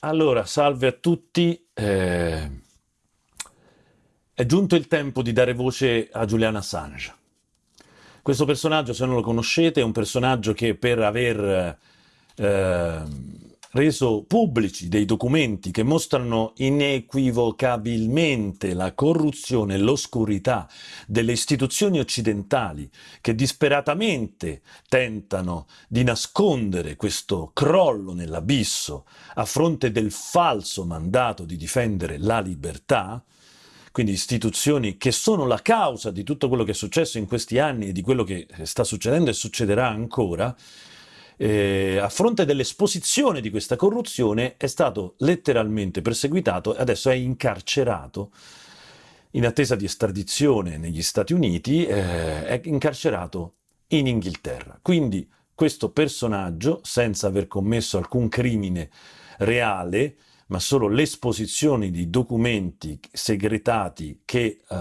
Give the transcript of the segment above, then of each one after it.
Allora, salve a tutti. Eh, è giunto il tempo di dare voce a Julian Assange. Questo personaggio, se non lo conoscete, è un personaggio che per aver eh, reso pubblici dei documenti che mostrano inequivocabilmente la corruzione e l'oscurità delle istituzioni occidentali che disperatamente tentano di nascondere questo crollo nell'abisso a fronte del falso mandato di difendere la libertà, quindi istituzioni che sono la causa di tutto quello che è successo in questi anni e di quello che sta succedendo e succederà ancora, eh, a fronte dell'esposizione di questa corruzione è stato letteralmente perseguitato e adesso è incarcerato in attesa di estradizione negli Stati Uniti, eh, è incarcerato in Inghilterra. Quindi questo personaggio, senza aver commesso alcun crimine reale, ma solo l'esposizione di documenti segretati che eh,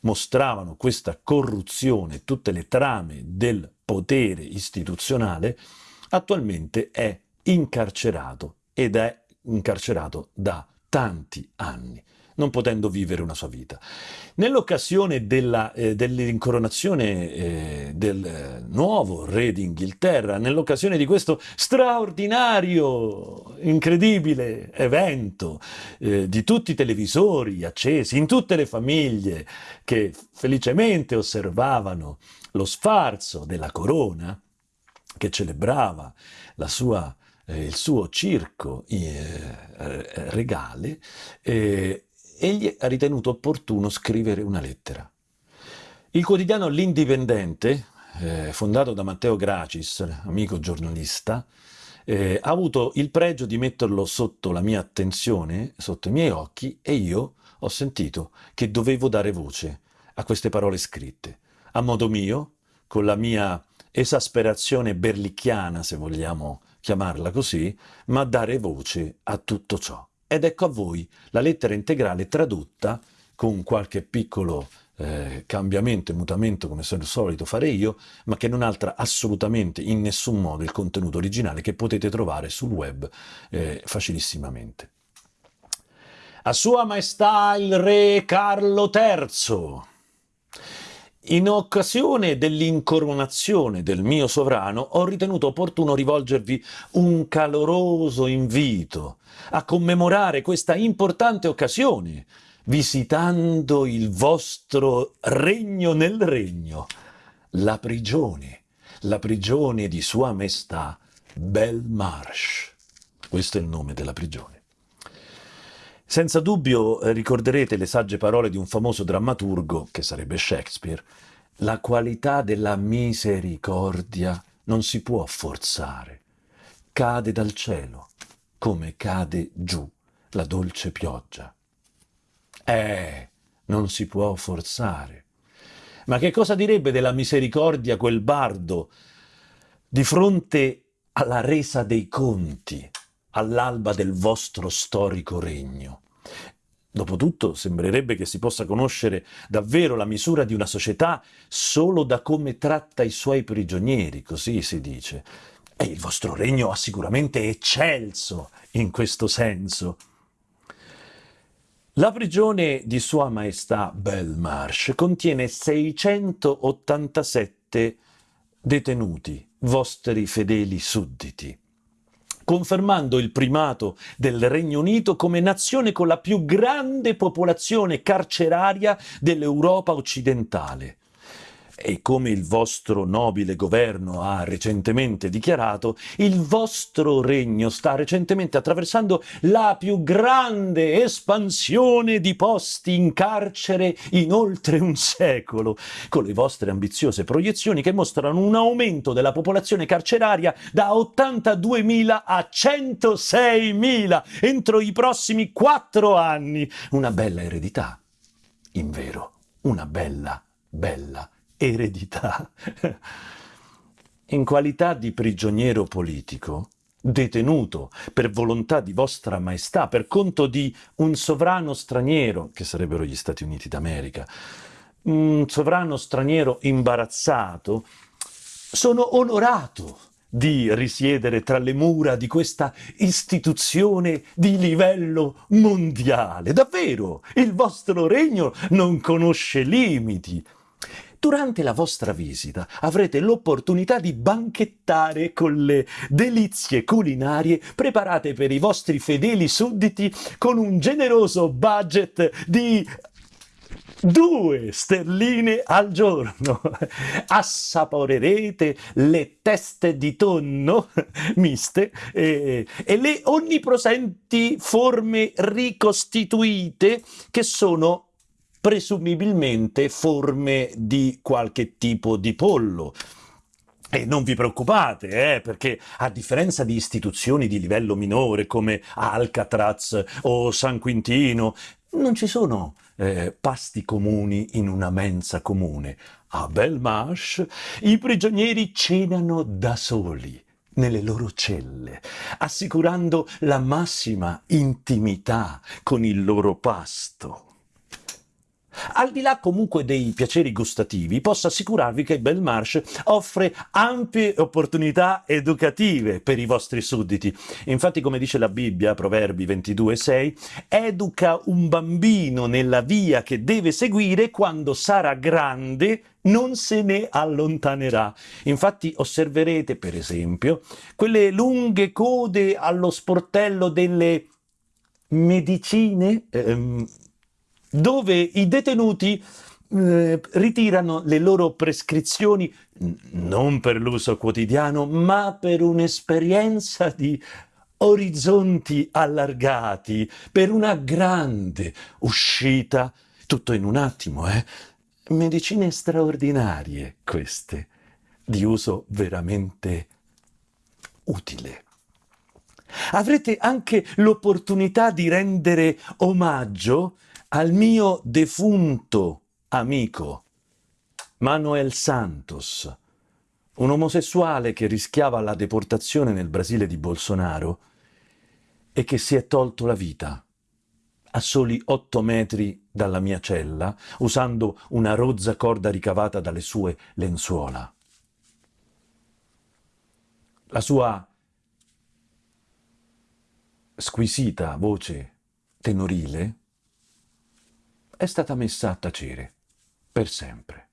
mostravano questa corruzione, tutte le trame del potere istituzionale, attualmente è incarcerato ed è incarcerato da tanti anni non potendo vivere una sua vita. Nell'occasione eh, dell'incoronazione eh, del eh, nuovo re d'Inghilterra, nell'occasione di questo straordinario, incredibile evento eh, di tutti i televisori accesi, in tutte le famiglie che felicemente osservavano lo sfarzo della corona, che celebrava sua, eh, il suo circo eh, regale, eh, egli ha ritenuto opportuno scrivere una lettera. Il quotidiano L'Indipendente, eh, fondato da Matteo Gracis, amico giornalista, eh, ha avuto il pregio di metterlo sotto la mia attenzione, sotto i miei occhi, e io ho sentito che dovevo dare voce a queste parole scritte, a modo mio, con la mia esasperazione berlicchiana, se vogliamo chiamarla così, ma dare voce a tutto ciò. Ed ecco a voi la lettera integrale tradotta con qualche piccolo eh, cambiamento e mutamento come sono solito fare io, ma che non altra assolutamente in nessun modo il contenuto originale che potete trovare sul web eh, facilissimamente. A Sua Maestà il Re Carlo III, in occasione dell'incoronazione del mio sovrano ho ritenuto opportuno rivolgervi un caloroso invito a commemorare questa importante occasione visitando il vostro regno nel regno, la prigione, la prigione di Sua Maestà Belmarsh. Questo è il nome della prigione. Senza dubbio eh, ricorderete le sagge parole di un famoso drammaturgo, che sarebbe Shakespeare, la qualità della misericordia non si può forzare, cade dal cielo come cade giù la dolce pioggia. Eh, non si può forzare. Ma che cosa direbbe della misericordia quel bardo di fronte alla resa dei conti all'alba del vostro storico regno? Dopotutto sembrerebbe che si possa conoscere davvero la misura di una società solo da come tratta i suoi prigionieri, così si dice. E il vostro regno ha sicuramente eccelso in questo senso. La prigione di Sua Maestà Belmarsh contiene 687 detenuti, vostri fedeli sudditi confermando il primato del Regno Unito come nazione con la più grande popolazione carceraria dell'Europa occidentale e come il vostro nobile governo ha recentemente dichiarato, il vostro regno sta recentemente attraversando la più grande espansione di posti in carcere in oltre un secolo, con le vostre ambiziose proiezioni che mostrano un aumento della popolazione carceraria da 82.000 a 106.000 entro i prossimi quattro anni. Una bella eredità, in vero, una bella, bella eredità. In qualità di prigioniero politico, detenuto per volontà di vostra maestà, per conto di un sovrano straniero, che sarebbero gli Stati Uniti d'America, un sovrano straniero imbarazzato, sono onorato di risiedere tra le mura di questa istituzione di livello mondiale. Davvero, il vostro regno non conosce limiti. Durante la vostra visita avrete l'opportunità di banchettare con le delizie culinarie preparate per i vostri fedeli sudditi con un generoso budget di due sterline al giorno. Assaporerete le teste di tonno miste e, e le onnipresenti forme ricostituite che sono presumibilmente forme di qualche tipo di pollo. E non vi preoccupate, eh, perché a differenza di istituzioni di livello minore come Alcatraz o San Quintino, non ci sono eh, pasti comuni in una mensa comune. A Belmarsh i prigionieri cenano da soli nelle loro celle, assicurando la massima intimità con il loro pasto. Al di là comunque dei piaceri gustativi, posso assicurarvi che Belmarsh offre ampie opportunità educative per i vostri sudditi. Infatti, come dice la Bibbia, Proverbi 22,6, educa un bambino nella via che deve seguire quando sarà grande non se ne allontanerà. Infatti osserverete, per esempio, quelle lunghe code allo sportello delle medicine, ehm, dove i detenuti eh, ritirano le loro prescrizioni non per l'uso quotidiano, ma per un'esperienza di orizzonti allargati, per una grande uscita, tutto in un attimo, eh? Medicine straordinarie queste, di uso veramente utile. Avrete anche l'opportunità di rendere omaggio al mio defunto amico Manuel Santos, un omosessuale che rischiava la deportazione nel Brasile di Bolsonaro e che si è tolto la vita a soli otto metri dalla mia cella, usando una rozza corda ricavata dalle sue lenzuola. La sua squisita voce tenorile è stata messa a tacere per sempre.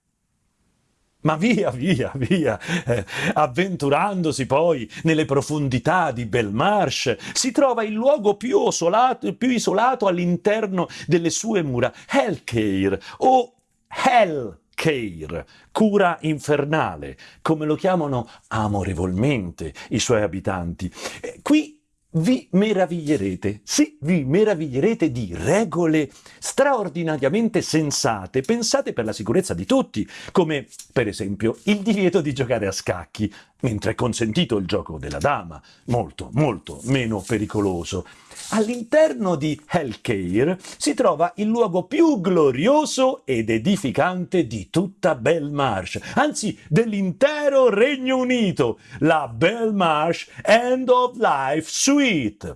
Ma via, via, via, eh, avventurandosi poi nelle profondità di Belmarsh, si trova il luogo più, osolato, più isolato all'interno delle sue mura, Hellcare o Hellcare, cura infernale, come lo chiamano amorevolmente i suoi abitanti. Eh, qui vi meraviglierete, sì, vi meraviglierete di regole straordinariamente sensate, pensate per la sicurezza di tutti, come per esempio il divieto di giocare a scacchi, mentre è consentito il gioco della dama, molto, molto meno pericoloso. All'interno di Hellcare si trova il luogo più glorioso ed edificante di tutta Belmarsh, anzi dell'intero Regno Unito, la Belmarsh End of Life Suite,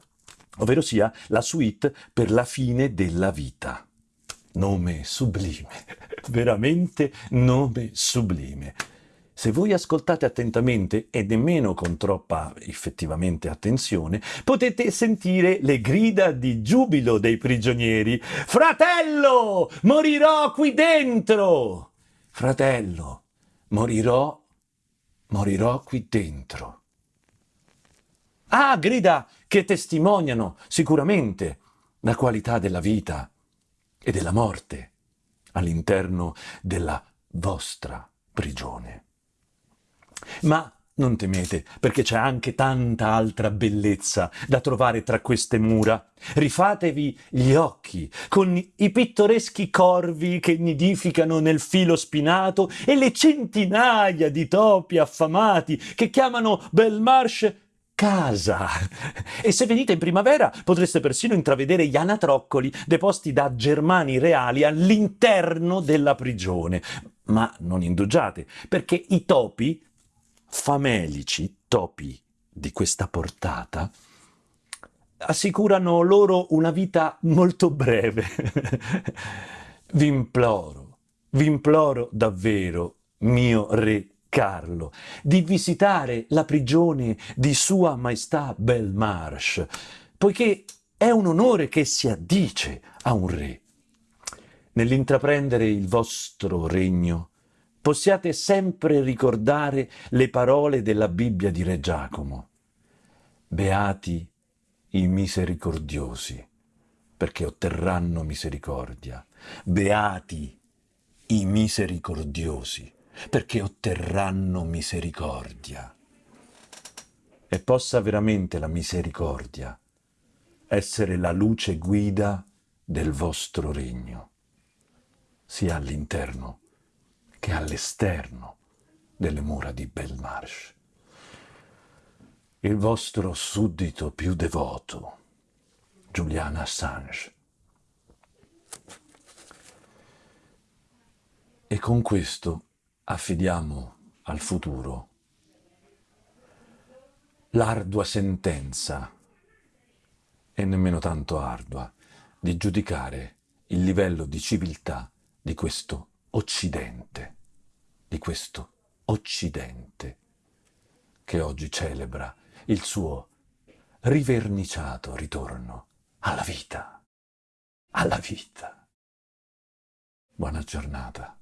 ovvero sia la suite per la fine della vita. Nome sublime, veramente nome sublime. Se voi ascoltate attentamente e nemmeno con troppa effettivamente attenzione, potete sentire le grida di giubilo dei prigionieri. Fratello, morirò qui dentro! Fratello, morirò, morirò qui dentro. Ah, grida che testimoniano sicuramente la qualità della vita e della morte all'interno della vostra prigione. Ma non temete, perché c'è anche tanta altra bellezza da trovare tra queste mura. Rifatevi gli occhi con i pittoreschi corvi che nidificano nel filo spinato e le centinaia di topi affamati che chiamano Belmarsh casa. E se venite in primavera potreste persino intravedere gli anatroccoli deposti da germani reali all'interno della prigione. Ma non indugiate, perché i topi famelici, topi di questa portata, assicurano loro una vita molto breve. vi imploro, vi imploro davvero, mio re Carlo di visitare la prigione di Sua Maestà Belmarsh, poiché è un onore che si addice a un re. Nell'intraprendere il vostro regno, possiate sempre ricordare le parole della Bibbia di Re Giacomo. Beati i misericordiosi, perché otterranno misericordia. Beati i misericordiosi, perché otterranno misericordia. E possa veramente la misericordia essere la luce guida del vostro regno, sia all'interno che all'esterno delle mura di Belmarsh. Il vostro suddito più devoto, Julian Assange. E con questo affidiamo al futuro l'ardua sentenza, e nemmeno tanto ardua, di giudicare il livello di civiltà di questo Occidente, di questo Occidente che oggi celebra il suo riverniciato ritorno alla vita, alla vita. Buona giornata.